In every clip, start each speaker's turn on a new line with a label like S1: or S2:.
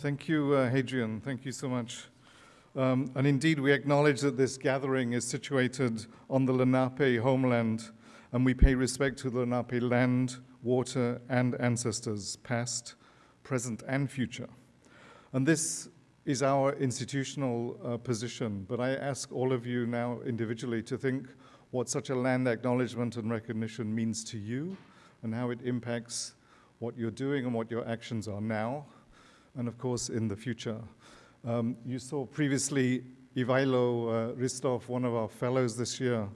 S1: Thank you, uh, Hadrian. Thank you so much. Um, and indeed, we acknowledge that this gathering is situated on the Lenape homeland, and we pay respect to the Lenape land, water, and ancestors, past, present, and future. And this is our institutional uh, position, but I ask all of you now individually to think what such a land acknowledgement and recognition means to you and how it impacts what you're doing and what your actions are now, and of course in the future. Um, you saw previously Ivailo uh, Ristov, one of our fellows this year,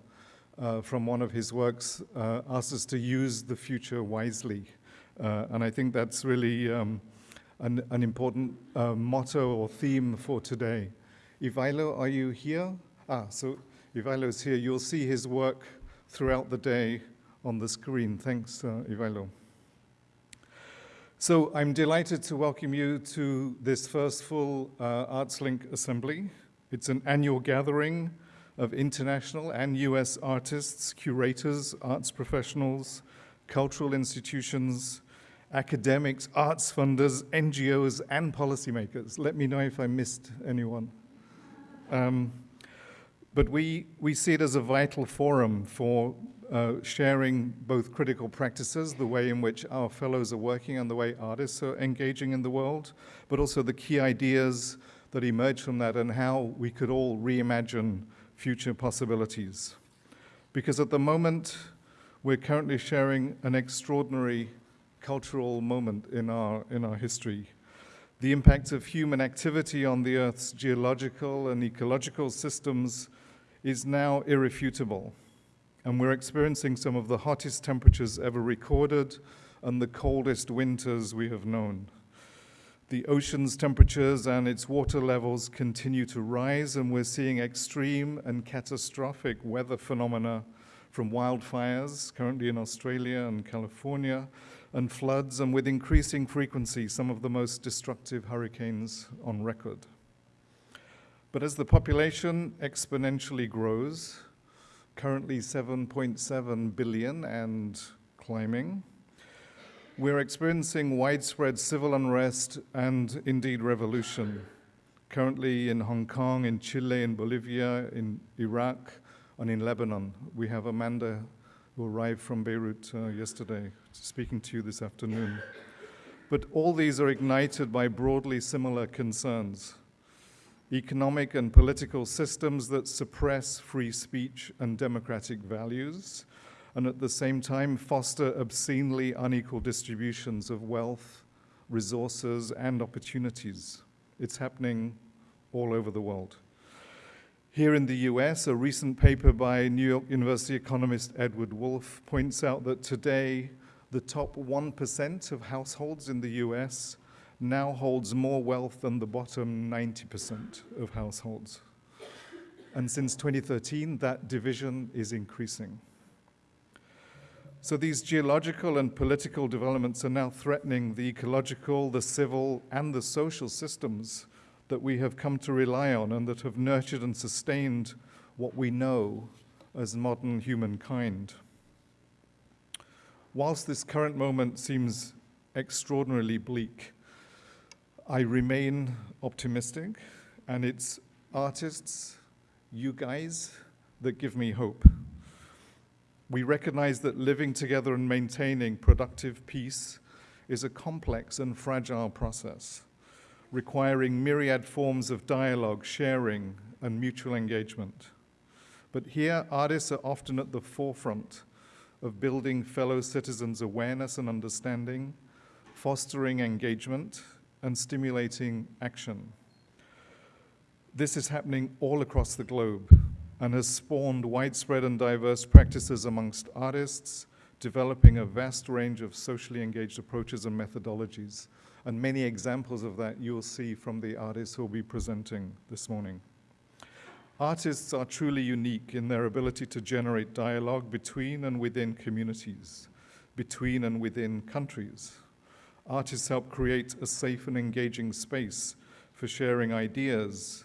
S1: uh, from one of his works, uh, asked us to use the future wisely. Uh, and I think that's really um, an, an, important uh, motto or theme for today. Ivailo, are you here? Ah, so Ivailo is here. You'll see his work throughout the day on the screen. Thanks, uh, Ivailo. So I'm delighted to welcome you to this first full uh, ArtsLink assembly. It's an annual gathering of international and US artists, curators, arts professionals, cultural institutions, academics, arts funders, NGOs, and policymakers. Let me know if I missed anyone. Um, but we, we see it as a vital forum for uh, sharing both critical practices, the way in which our fellows are working and the way artists are engaging in the world, but also the key ideas that emerge from that and how we could all reimagine future possibilities. Because at the moment, we're currently sharing an extraordinary cultural moment in our, in our history. The impact of human activity on the Earth's geological and ecological systems is now irrefutable and we're experiencing some of the hottest temperatures ever recorded and the coldest winters we have known. The ocean's temperatures and its water levels continue to rise, and we're seeing extreme and catastrophic weather phenomena from wildfires, currently in Australia and California, and floods, and with increasing frequency, some of the most destructive hurricanes on record. But as the population exponentially grows, currently 7.7 billion and climbing. We're experiencing widespread civil unrest and indeed revolution. Currently in Hong Kong, in Chile, in Bolivia, in Iraq, and in Lebanon. We have Amanda who arrived from Beirut uh, yesterday, speaking to you this afternoon. But all these are ignited by broadly similar concerns economic and political systems that suppress free speech and democratic values, and at the same time foster obscenely unequal distributions of wealth, resources, and opportunities. It's happening all over the world. Here in the US, a recent paper by New York University economist Edward Wolff points out that today the top 1% of households in the US now holds more wealth than the bottom 90% of households. And since 2013, that division is increasing. So these geological and political developments are now threatening the ecological, the civil, and the social systems that we have come to rely on and that have nurtured and sustained what we know as modern humankind. Whilst this current moment seems extraordinarily bleak, I remain optimistic, and it's artists, you guys, that give me hope. We recognize that living together and maintaining productive peace is a complex and fragile process, requiring myriad forms of dialogue, sharing, and mutual engagement. But here, artists are often at the forefront of building fellow citizens' awareness and understanding, fostering engagement, and stimulating action. This is happening all across the globe and has spawned widespread and diverse practices amongst artists, developing a vast range of socially engaged approaches and methodologies. And many examples of that you'll see from the artists who will be presenting this morning. Artists are truly unique in their ability to generate dialogue between and within communities, between and within countries, Artists help create a safe and engaging space for sharing ideas,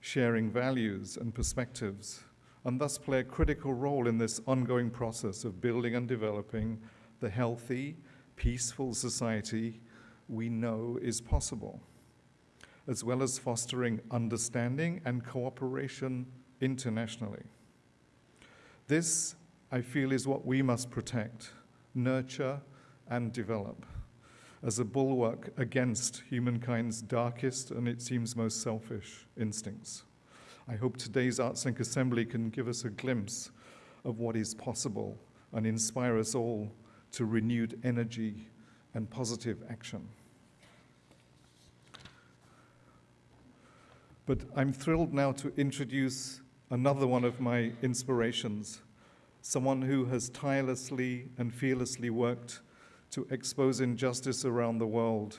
S1: sharing values and perspectives, and thus play a critical role in this ongoing process of building and developing the healthy, peaceful society we know is possible. as well as fostering understanding and cooperation internationally. This, I feel, is what we must protect, nurture, and develop as a bulwark against humankind's darkest and it seems most selfish instincts. I hope today's ArtsLink Assembly can give us a glimpse of what is possible and inspire us all to renewed energy and positive action. But I'm thrilled now to introduce another one of my inspirations, someone who has tirelessly and fearlessly worked to expose injustice around the world.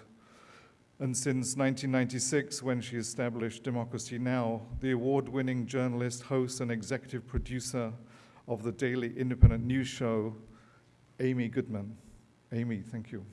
S1: And since 1996, when she established Democracy Now!, the award-winning journalist, host, and executive producer of the daily independent news show, Amy Goodman. Amy, thank you.